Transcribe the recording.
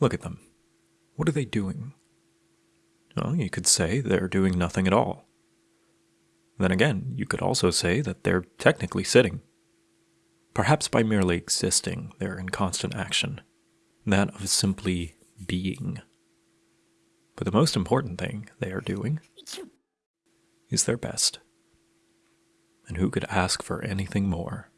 Look at them. What are they doing? Well, you could say they're doing nothing at all. Then again, you could also say that they're technically sitting. Perhaps by merely existing, they're in constant action, that of simply being. But the most important thing they are doing is their best. And who could ask for anything more?